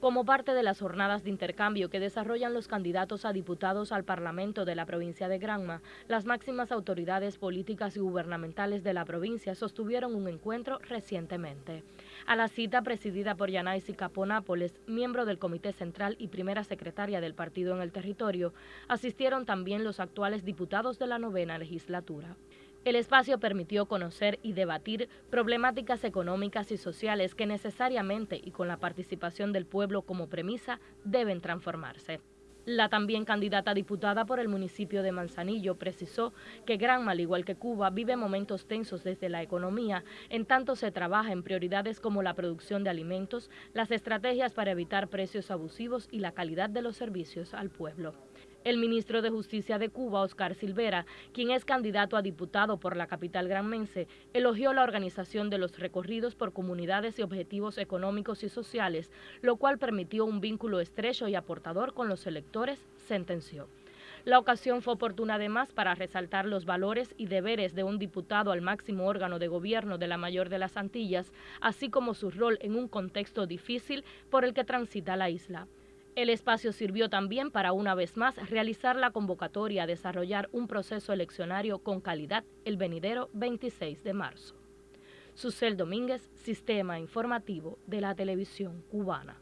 como parte de las jornadas de intercambio que desarrollan los candidatos a diputados al Parlamento de la provincia de Granma, las máximas autoridades políticas y gubernamentales de la provincia sostuvieron un encuentro recientemente. A la cita presidida por Yanaisi Capó Nápoles, miembro del Comité Central y primera secretaria del partido en el territorio, asistieron también los actuales diputados de la novena legislatura. El espacio permitió conocer y debatir problemáticas económicas y sociales que necesariamente y con la participación del pueblo como premisa deben transformarse. La también candidata diputada por el municipio de Manzanillo precisó que Granma, al igual que Cuba, vive momentos tensos desde la economía, en tanto se trabaja en prioridades como la producción de alimentos, las estrategias para evitar precios abusivos y la calidad de los servicios al pueblo. El ministro de Justicia de Cuba, Oscar Silvera, quien es candidato a diputado por la capital granmense, elogió la organización de los recorridos por comunidades y objetivos económicos y sociales, lo cual permitió un vínculo estrecho y aportador con los electores, sentenció. La ocasión fue oportuna además para resaltar los valores y deberes de un diputado al máximo órgano de gobierno de la mayor de las Antillas, así como su rol en un contexto difícil por el que transita la isla. El espacio sirvió también para una vez más realizar la convocatoria a desarrollar un proceso eleccionario con calidad el venidero 26 de marzo. Susel Domínguez, Sistema Informativo de la Televisión Cubana.